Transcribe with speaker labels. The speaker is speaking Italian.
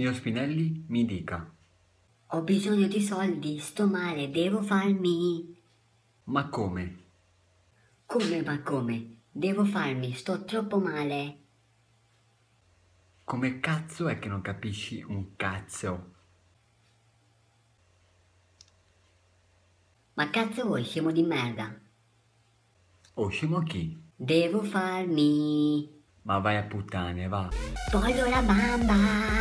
Speaker 1: Signor Spinelli, mi dica.
Speaker 2: Ho bisogno di soldi, sto male, devo farmi...
Speaker 1: Ma come?
Speaker 2: Come ma come? Devo farmi, sto troppo male.
Speaker 1: Come cazzo è che non capisci un cazzo?
Speaker 2: Ma cazzo vuoi, scemo di merda?
Speaker 1: Oh, scemo chi?
Speaker 2: Devo farmi...
Speaker 1: Ma vai a puttane, va.
Speaker 2: Voglio la bamba!